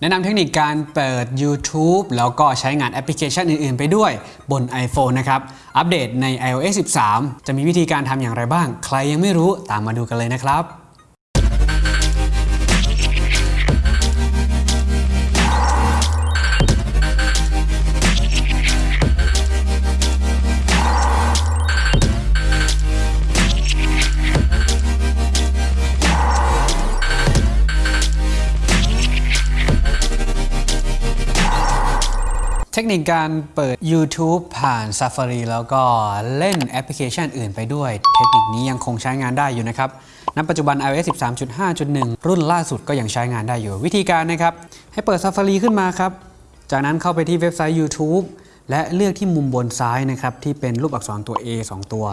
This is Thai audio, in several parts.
แนะนำเทคนิคการเปิด YouTube แล้วก็ใช้งานแอปพลิเคชันอื่น ๆ ไปด้วยบน iPhone นะครับ อัปเดตใน iOS 13 จะมีวิธีการทำอย่างไรบ้าง ใครยังไม่รู้ตามมาดูกันเลยนะครับ เทคนิคการเปิด YouTube ผ่าน Safari แล้วก็เล่นแอปพลิเคชันอื่นไปด้วย เทคนิคนี้ยังคงใช้งานได้อยู่นะครับณปัจจุบัน iOS 13.5.1 รุ่นล่าสุดก็ยังใช้งานได้อยู่ วิธีการนะครับ ให้เปิด Safari ขึ้นมาครับ จากนั้นเข้าไปที่เว็บไซต์ YouTube และเลือกที่มุมบนซ้ายนะครับ ที่เป็นรูปอักษรตัว A 2 ตัว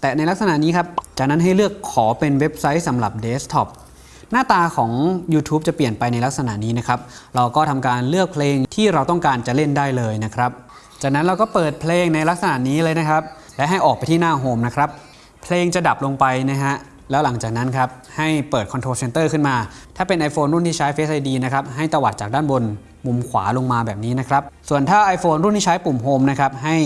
แต่ในลักษณะนี้ครับ จากนั้นให้เลือกขอเป็นเว็บไซต์สำหรับเดสก์ท็อป หน้าตาของ YouTube จะเปลี่ยนไปในลักษณะนี้นะครับ เราก็ทำการเลือกเพลงที่เราต้องการจะเล่นได้เลยนะครับ จากนั้นเราก็เปิดเพลงในลักษณะนี้เลยนะครับ และให้ออกไปที่หน้าโฮมนะครับ เพลงจะดับลงไปนะฮะ แล้วหลังจากนั้นครับ ให้เปิด Control Center ขึ้นมา ถ้าเป็น iPhone รุ่นที่ใช้ Face ID นะครับ ให้ตวัดจากด้านบนมุมขวาลงมาแบบนี้นะครับ ส่วนถ้า iPhone รุ่นที่ใช้ปุ่ม Home นะครับ ให้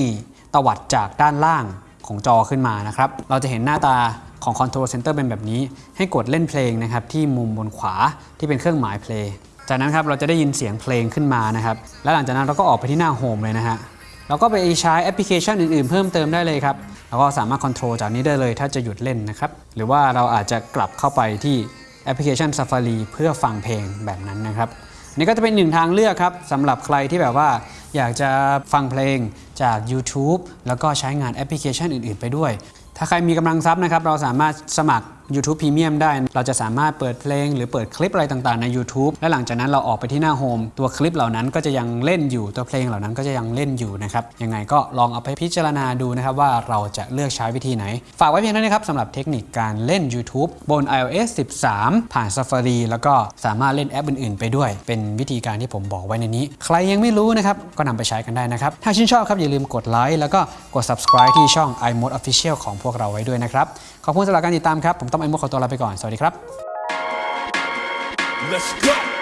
ตวัดจากด้านล่างของจอขึ้นมานะครับ เราจะเห็นหน้าตา ของ Control Center เป็นแบบนี้ ให้กดเล่นเพลงนะครับที่มุมบนขวาที่เป็นเครื่องหมาย Play จากนั้นครับเราจะได้ยินเสียงเพลงขึ้นมานะครับ และหลังจากนั้นเราก็ออกไปที่หน้า Home เลยนะฮะเราก็ไปใช้แอปพลิเคชันอื่นๆ เพิ่มเติมได้เลยครับแล้วก็สามารถ control จากนี้ได้เลยถ้าจะหยุดเล่นนะครับ หรือว่าเราอาจจะกลับเข้าไปที่แอปพลิเคชัน Safari เพื่อฟังเพลงแบบนั้นนะครับ นี่ก็จะเป็นหนึ่งทางเลือกครับสำหรับใครที่แบบว่าอยากจะฟังเพลงจาก YouTube แล้วก็ใช้งานแอปพลิเคชันอื่น ๆ ไปด้วย ถ้าใครมีกำลังทรัพย์นะครับ เราสามารถสมัคร YouTube Premium ได้ เราจะสามารถเปิดเพลง หรือเปิดคลิปอะไรต่างๆใน YouTube และหลังจากนั้นเราออกไปที่หน้าโฮมตัวคลิปเหล่านั้นก็จะยังเล่นอยู่ตัวเพลงเหล่านั้นก็จะยังเล่นอยู่นะครับยังไงก็ลองเอาไปพิจารณาดูนะครับว่าเราจะเลือกใช้วิธีไหน ฝากไว้เพียงเท่านี้ครับสำหรับเทคนิคการเล่น YouTube บน iOS 13 ผ่าน Safari แล้วก็สามารถเล่นแอปอื่นๆ ไปด้วย เป็นวิธีการที่ผมบอกไว้ในนี้ ใครยังไม่รู้นะครับก็นำไปใช้กันได้นะครับถ้าชื่นชอบครับอย่าลืมกดไลค์แล้วก็กด subscribe ที่ช่อง iMode Official ของพวกเราไว้ด้วยนะครับขอบคุณสำหรับการติดตามครับผมต้องไอ้มดขอตัวลาไปก่อน สวัสดีครับ Let's go.